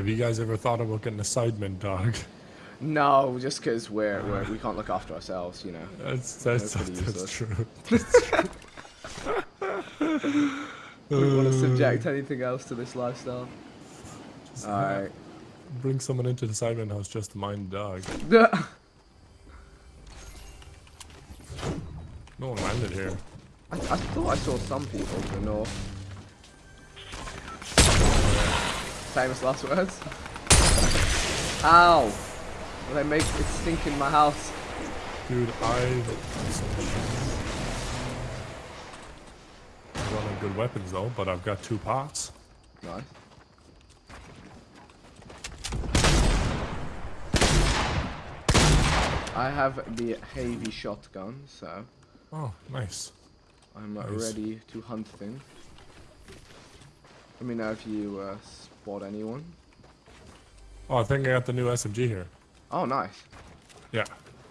Have you guys ever thought about getting a Sidemen dog? No, just because we're, we're we can't look after ourselves, you know. That's that's, That's pretty that's, true. We want to uh, subject anything else to this lifestyle. Just Alright. Bring someone into the Sidemen house just to mind the dog. No one landed here. I, I thought I saw some people to the north. Famous last words. Ow! Well, they make it stink in my house. Dude, I I don't have good weapons though, but I've got two pots. Nice. I have the heavy shotgun, so Oh, nice. I'm Nice. ready to hunt things. Let me know if you uh, spot anyone. Oh, I think I got the new SMG here. Oh, nice. Yeah.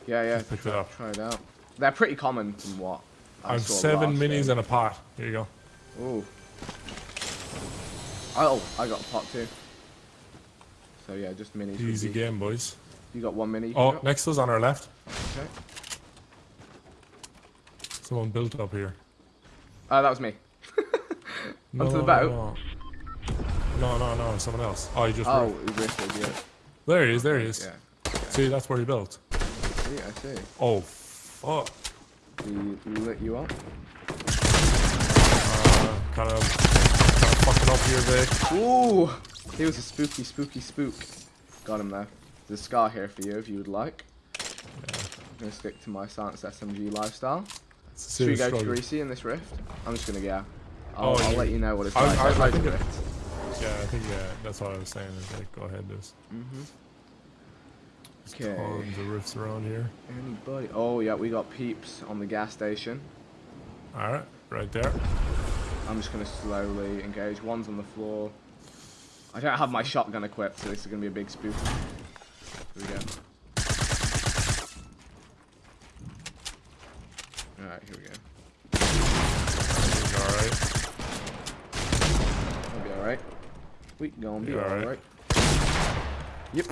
Yeah, yeah. Picked it up. try it out. They're pretty common from what I I've seven minis game. and a pot. Here you go. Ooh. Oh, I got a pot too. So yeah, just minis. Easy game, boys. You got one mini. Oh, next to us on our left. Okay. Someone built up here. Uh, that was me. No, Onto the no, boat? No, no, no, no, someone else. Oh, he just. Oh, he drifted, yeah. There he is. There he is. Yeah. See, that's where he built. See, I see. Oh, fuck. He lit you up. Uh, kind of, kind of fucking up here, Vic. Ooh! He was a spooky, spooky spook. Got him there. There's a scar here for you if you would like. I'm gonna stick to my Silence SMG lifestyle. Should we go to. Greasy in this rift? I'm just gonna go. I'll, Oh, I'll you- let you know what it's I- like. I- I loads of think it-. Yeah, I think yeah, that's what I was saying. Is like, go ahead, there's Mm-hmm. there's Okay. tons of roofs around here. Anybody? Oh yeah, we got peeps on the gas station. All right, right there. I'm just gonna slowly engage. One's on the floor. I don't have my shotgun equipped, so this is gonna be a big spook. Here we go. Alright, here we go. All right. I'll be alright. We gonna be alright. alright. Yep.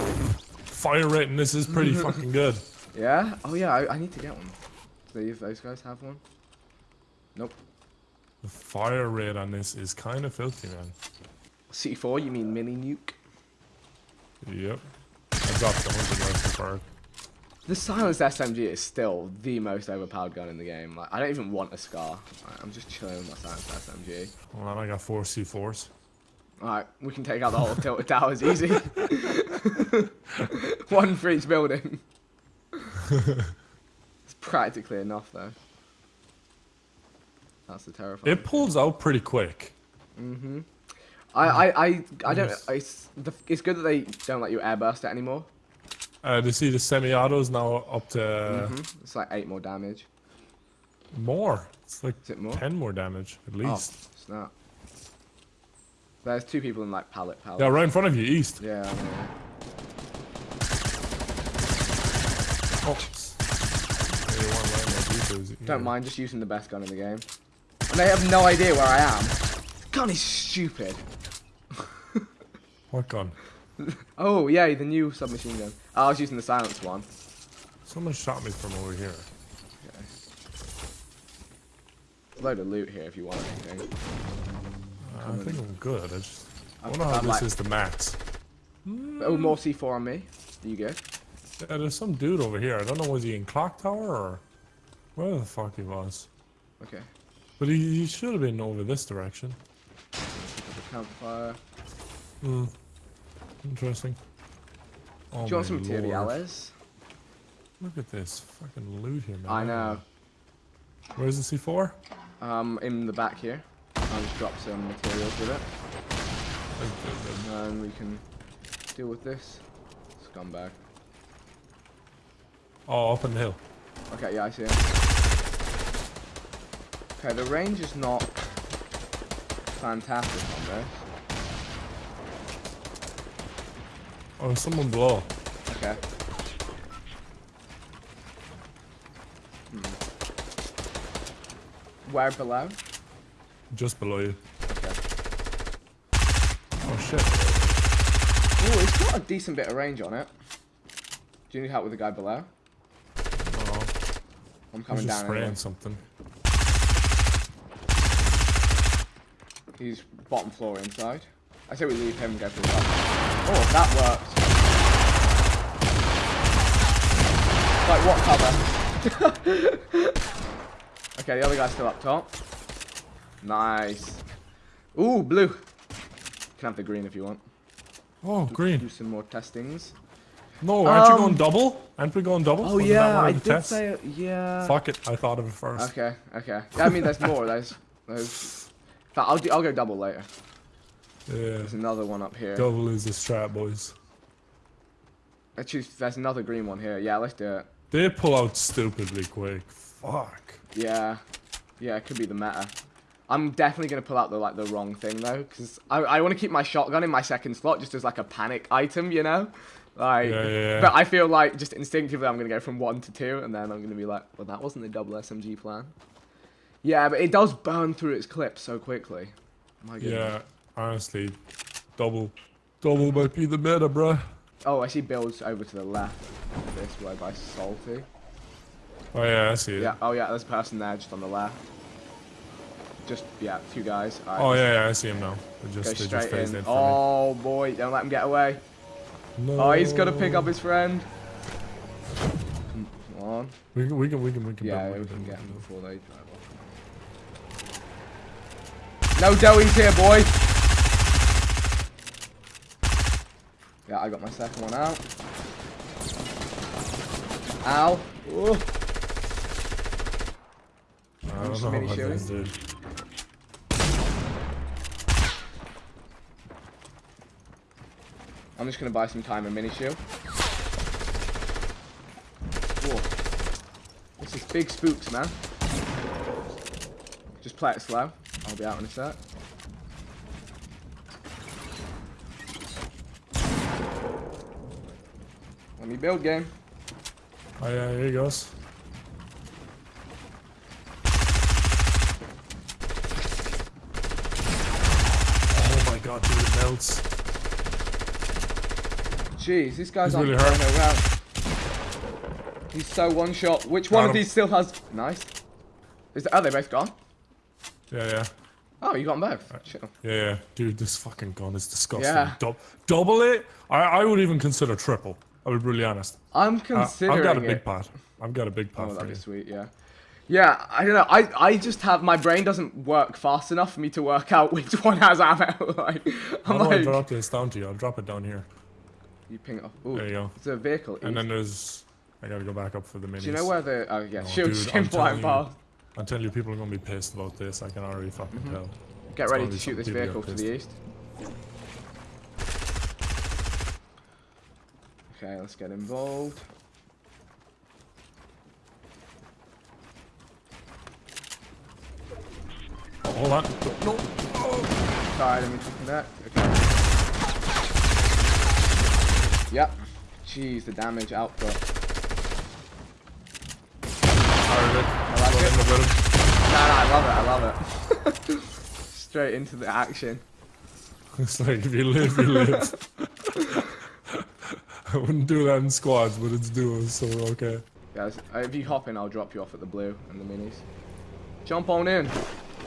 Fire rate, and this is pretty fucking good. Yeah? Oh yeah, I, I need to get one. See if those guys have one. Nope. The fire rate on this is kind of filthy, man. C4, you mean mini nuke? Yep. I dropped the hundred rifle perk. The silenced SMG is still the most overpowered gun in the game. Like, I don't even want a scar. Like, I'm just chilling with my silenced SMG. Hold on, I got four C4s. Alright, we can take out the whole tilted towers easy. One for each building. it's practically enough though. That's the terrifying. It pulls out pretty quick. Mm-hmm. I, I, I, I don't. It's, the, it's good that they don't let you airburst it anymore. Uh, to see the semi-autos now up to Mhm. It's like eight more damage. more. It's like Is it more? ten more damage at least. Oh, snap. There's two people in like pallet pallet. Yeah, right in front of you, east. Yeah. I know. Oops. Yeah, you want land on Jeepers, Don't mind just using the best gun in the game. And they have no idea where I am. Gun is stupid. What gun? Oh, yay, the new submachine gun. Oh, I was using the silence one. Someone shot me from over here. Okay. Load of loot here if you want anything. I think I'm good. I just I wonder how this like- is the max. Oh, more C4 on me. Are you good? Yeah, there's some dude over here. I don't know was he in clock tower or where the fuck he was. Okay. But he, he should have been over this direction. Campfire. Hmm. Interesting. Oh Do you want some materials? Look at this fucking loot here, man. I know. Where's the C4? Um, in the back here. I'll just drop some materials with it. And we can deal with this. Scumbag. Oh, up on the hill. Okay, yeah, I see him. Okay, the range is not fantastic on this. Oh, someone below. Okay. Hmm. Where below? Just below you. Okay. Oh shit. Oh, it's got a decent bit of range on it. Do you need help with the guy below? Oh, I'm coming he's coming just down. spraying Anyway. something. He's bottom floor inside. I say we leave him and go for the top. Oh, that worked. Like what cover? okay, the other guy's still up top. Nice. Ooh, blue. Can have the green if you want. Oh, Do green. Do some more testings. No, aren't you Um, going double? Aren't we going double? Oh Wasn't yeah, I did tests? say. Yeah. Fuck it, I thought of it first. Okay, okay. Yeah, I mean, there's more. There's, there's. I'll do, I'll go double later. Yeah, There's another one up here. double is the strat, boys. Actually, there's another green one here. Yeah, let's do it. They pull out stupidly quick. Fuck. Yeah, yeah, it could be the meta. I'm definitely gonna pull out the like the wrong thing though, because I, I want to keep my shotgun in my second slot just as like a panic item, you know. Like, Yeah, yeah, yeah. but I feel like just instinctively I'm gonna go from one to two, and then I'm gonna be like, well, that wasn't the double SMG plan. Yeah, but it does burn through its clip so quickly. My goodness. Yeah, honestly, double, double might be the meta, bruh. Oh, I see builds over to the left. This way by Salty. Oh yeah, I see it. Yeah. Oh yeah, there's a person there just on the left. Just yeah, a few guys. Alright, Oh yeah, yeah, I see him now. They Go just, they just straight phased in. Oh boy, don't let him get away. me. No. Oh, he's gonna pick up his friend. Come on. We can, we can, we can, we can. Yeah, build, we can can get him before they drive off. No doughies here, boy. Yeah, I got my second one out. Ow. Ooh. I don't know what this did. I'm just gonna buy some time and mini shield. Whoa. This is big spooks, man. Just play it slow. I'll be out in a sec. Let me build game. Oh yeah, here he goes. Oh my god, dude, it melts. Jeez, this guy's He's on really hurt. around. He's so one shot. Which one Got of these still has nice? Is the, oh they both gone? Yeah, yeah, Oh, you got them both. Chill. yeah, yeah. Dude, this fucking gun is disgusting. Yeah. Dou- double it? I, I would even consider triple. I'll be really honest. I'm Uh, considering I've got a it. big pad. I've got a big pad Oh, that'd you. be sweet, yeah. Yeah, I don't know. I, I just have my brain doesn't work fast enough for me to work out which one has ammo. like, I'm How do I like, drop this down to you? I'll drop it down here. You ping it off. Ooh, There you go. it's a vehicle. And then there's... I gotta go back up for the minis. Do you know where the? Oh yeah, Oh, shield dude, I'm flying telling you. past. I'm telling you, people are gonna be pissed about this. I can already fucking Mm-hmm. tell. Get It's ready gonna shoot this vehicle to the east. Okay, let's get involved. Oh, hold on. No. Sorry, let me connect. Okay. Yep. Jeez, the damage output. I Go it. in the middle. No, no, I love it. I love it. Straight into the action. It's like if you live, you live. I wouldn't do that in squads, but it's duos, so okay. Guys, uh, if you hop in, I'll drop you off at the blue and the minis. Jump on in.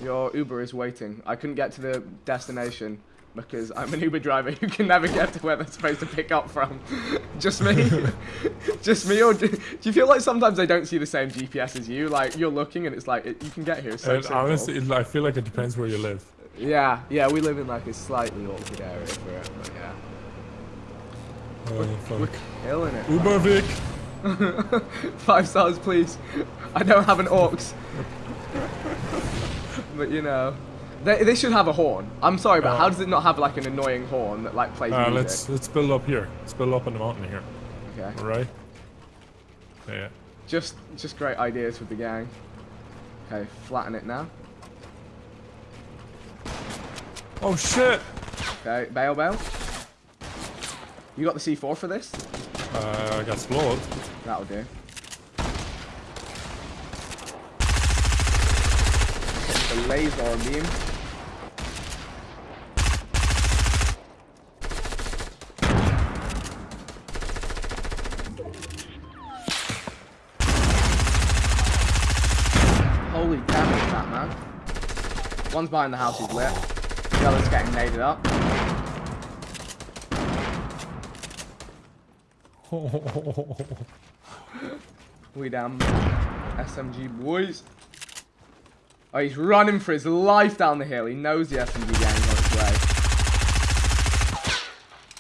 Your Uber is waiting. I couldn't get to the destination because I'm an Uber driver who can never get to where they're supposed to pick up from. Just me? Just me? Or do, do you feel like sometimes they don't see the same GPS as you? Like, you're looking and it's like, it, you can get here so honestly, it, I feel like it depends where you live. Yeah, yeah, we live in like a slightly awkward area for it, but yeah. Oh, We're fuck. killing it. Uber Vic! Five stars, please. I don't have an orcs. but you know, they, they should have a horn. I'm sorry, but Uh, how does it not have like an annoying horn that like plays Uh, music? let's let's build up here. Let's build up on the mountain here. Okay. Alright? Yeah. Just just great ideas with the gang. Okay, flatten it now. Oh shit! Okay, bail bail. You got the C4 for this? Uh, I got slowed. That'll do. The laser beam. Holy damage, that man. One's behind the house, he's lit. The other's getting naded up. We damn SMG boys. Oh, he's running for his life down the hill. He knows the SMG gang's on its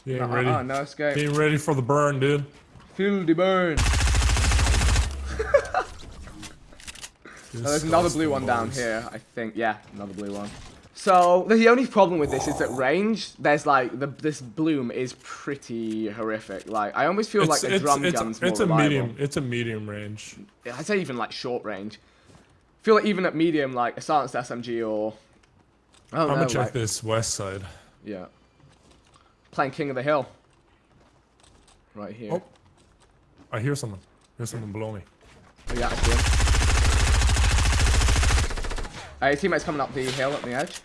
way. Ain't Uh, ready. uh, no escape. He ain't ready for the burn, dude. Feel the burn. There's another blue one down here, I think. Yeah, another blue one. So the only problem with this is that range. There's like the this bloom is pretty horrific. Like I almost feel like the drum it's, gun's more it's a reliable. medium. It's a medium range. I'd say even like short range. I feel like even at medium, like a silenced SMG or I don't I'm know. gonna check like- this west side. Yeah. Playing King of the Hill. Right here. Oh. I hear someone. There's someone below me. Oh, yeah, I see him. Uh, his teammate's coming up the hill at the edge.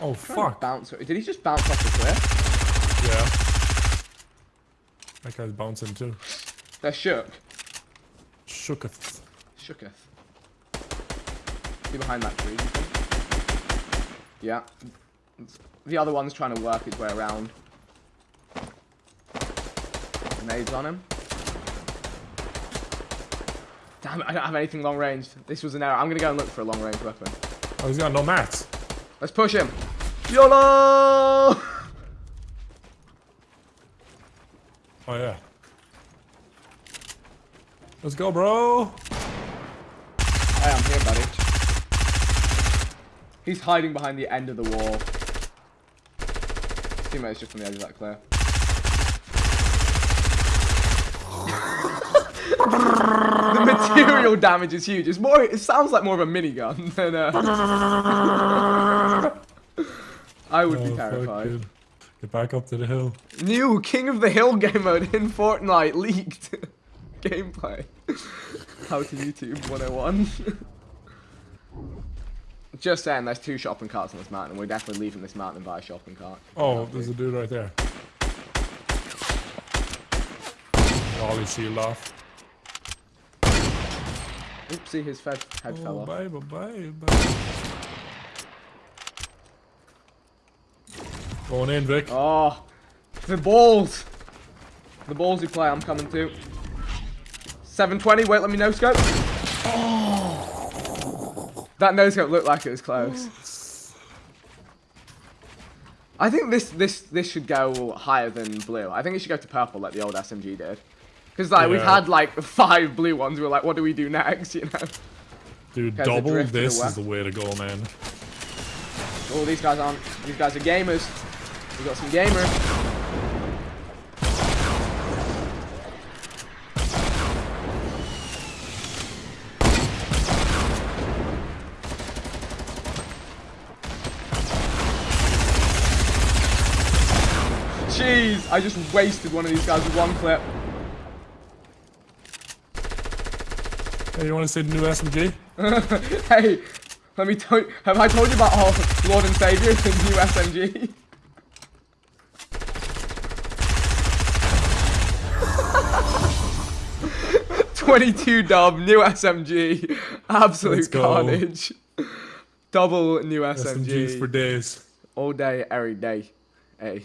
Oh fuck. Bounce. Did he just bounce off the cliff? Yeah. That guy's bouncing too. They're shook. Shooketh. Shooketh. He behind that tree, do you think? Yeah. The other one's trying to work his way around. Nades on him. I don't have anything long range. This was an error. I'm gonna go and look for a long range weapon. Oh, he's got no mats. Let's push him. YOLO! Oh yeah. Let's go, bro. Hey, I'm here, buddy. He's hiding behind the end of the wall. His teammate's just on the edge of that clear. the material damage is huge. It's more. It sounds like more of a minigun than a. I would be Oh, fuck, terrified. Get back up to the hill. New King of the Hill game mode in Fortnite leaked gameplay. How to YouTube 101. Just saying, there's two shopping carts on this mountain. We're definitely leaving this mountain by a shopping cart. Oh, there's a dude right there. Ollie shield off. Oopsie, his head, head fell Oh, off. bye, bye, bye, bye. Going in, Vic. Oh, ah, the balls. The balls you play, I'm coming to. 720, wait, let me no scope. Oh. That no scope looked like it was close. Oh. I think this this this should go higher than blue. I think it should go to purple like the old SMG did. Because like we've had like five blue ones. We're like, what do we do next? You know. Dude, double this is the way to go, man. Oh, these guys aren't. These guys are gamers. We got some gamers. Jeez, I just wasted one of these guys with one clip. Hey, you want to see the new SMG? hey, let me tell you, have I told you about our Lord and Savior, the new SMG? Twenty-two dub, new SMG, absolute carnage. Double new SMGs for days. all day, every day. Hey.